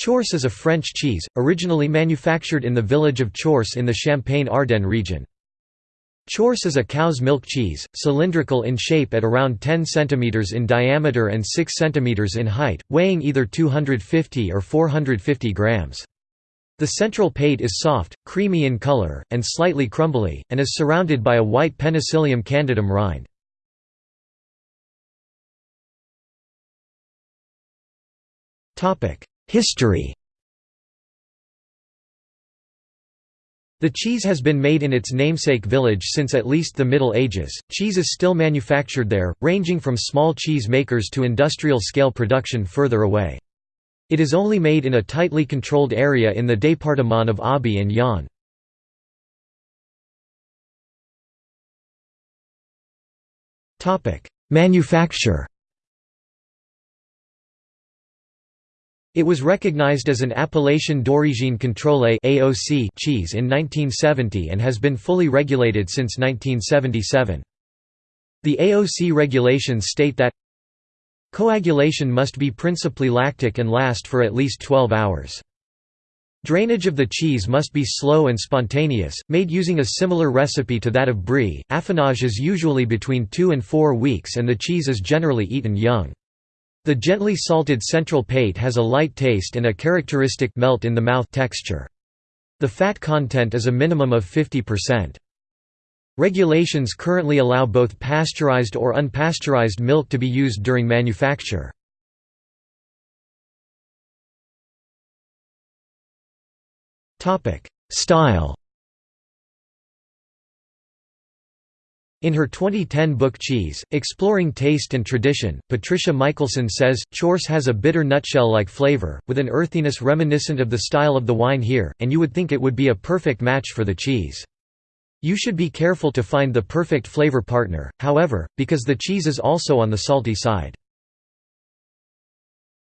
Chaource is a French cheese, originally manufactured in the village of Chaource in the Champagne-Ardenne region. Chaource is a cow's milk cheese, cylindrical in shape at around 10 cm in diameter and 6 cm in height, weighing either 250 or 450 grams. The central pate is soft, creamy in color, and slightly crumbly, and is surrounded by a white Penicillium candidum rind. History The cheese has been made in its namesake village since at least the Middle Ages. Cheese is still manufactured there, ranging from small cheese makers to industrial scale production further away. It is only made in a tightly controlled area in the département of Aube and Yonne. Manufacture It was recognized as an Appellation d'origine contrôlée (AOC) cheese in 1970 and has been fully regulated since 1977. The AOC regulations state that Coagulation must be principally lactic and last for at least 12 hours. Drainage of the cheese must be slow and spontaneous, made using a similar recipe to that of brie. Affinage is usually between 2 and 4 weeks and the cheese is generally eaten young. The gently salted central pate has a light taste and a characteristic melt in the mouth texture. The fat content is a minimum of 50%. Regulations currently allow both pasteurized or unpasteurized milk to be used during manufacture. Style In her 2010 book Cheese, Exploring Taste and Tradition, Patricia Michelson says, Chaource has a bitter nutshell-like flavor, with an earthiness reminiscent of the style of the wine here, and you would think it would be a perfect match for the cheese. You should be careful to find the perfect flavor partner, however, because the cheese is also on the salty side.